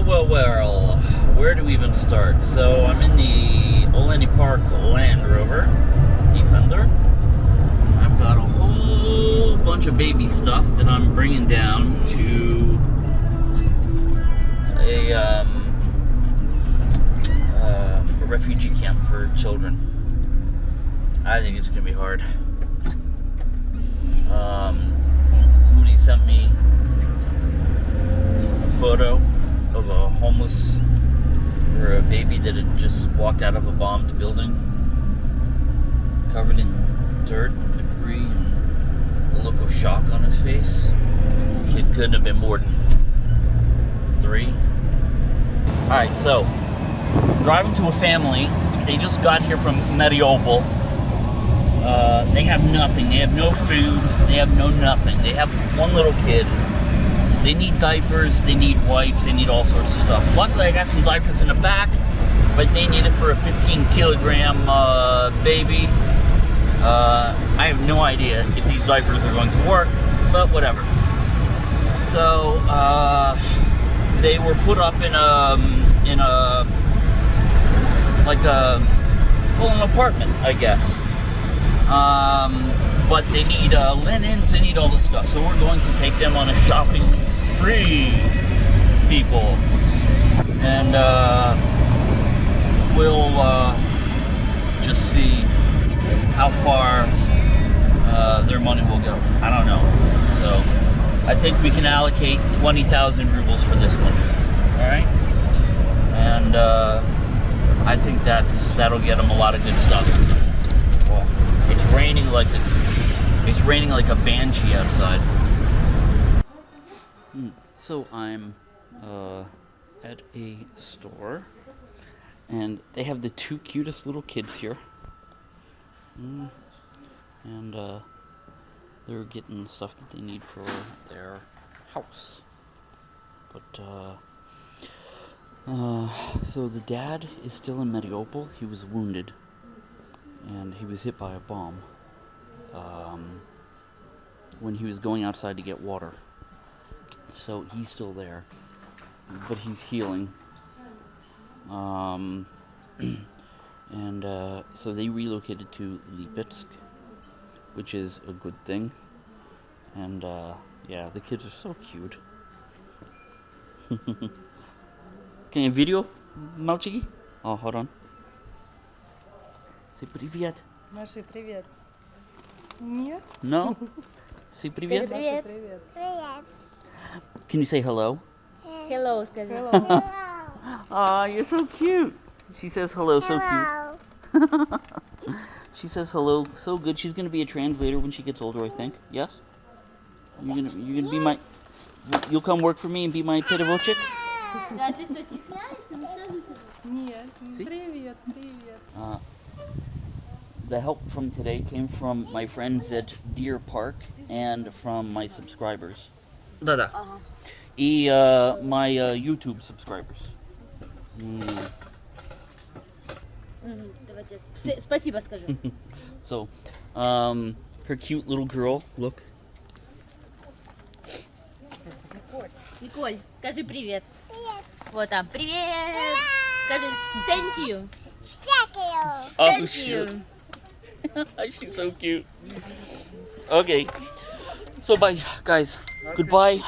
Well, well, well. Where do we even start? So I'm in the Olenny Park Land Rover Defender. I've got a whole bunch of baby stuff that I'm bringing down to a, um, uh, a refugee camp for children. I think it's gonna be hard. Um, somebody sent me a photo homeless or a baby that had just walked out of a bombed building, covered in dirt and debris, and a look of shock on his face. Kid couldn't have been more than three. All right, so driving to a family. They just got here from Mariupol. Uh, they have nothing. They have no food. They have no nothing. They have one little kid. They need diapers. They need wipes. They need all sorts of stuff. Luckily, I got some diapers in the back, but they need it for a 15 kilogram uh, baby. Uh, I have no idea if these diapers are going to work, but whatever. So uh, they were put up in a in a like a well, an apartment, I guess. Um, but they need uh, linens, they need all this stuff. So we're going to take them on a shopping spree, people. And uh, we'll uh, just see how far uh, their money will go. I don't know. So I think we can allocate 20,000 rubles for this one. All right? And uh, I think that's that'll get them a lot of good stuff. It's raining like it's raining like a banshee outside. So I'm uh, at a store, and they have the two cutest little kids here. Mm, And uh, they're getting stuff that they need for their house. But uh, uh, so the dad is still in Mariupol. He was wounded, and he was hit by a bomb um, when he was going outside to get water. So he's still there, but he's healing. Um, and uh, so they relocated to Lipetsk, which is a good thing. And uh, yeah, the kids are so cute. Can you video, мальчики? Oh, hold on. Say привет. Маши, привет. Нет? No? Say привет. Маша, привет. Привет. Can you say hello? Hello, скажи. Hello. Hello. Aw, you're so cute. She says hello, so Hello. cute. She says hello, so good. She's gonna be a translator when she gets older, I think. Yes? You're gonna you're gonna be my you'll come work for me and be my pedagogic? Да, ты что, стесняешься? Ну что же ты? Нет. See? Привет, привет. Uh, the help from today came from my friends at Deer Park and from my subscribers. Да-да. И uh, my uh, YouTube subscribers. Mm. Мгм, Давайте я с- спасибо скажу. So, um, her cute little girl, look. Николь, скажи привет. Вот там, привет. Скажи thank you. Thank you. Oh, Thank shit. you. She's so cute. Okay. So bye, guys. Goodbye.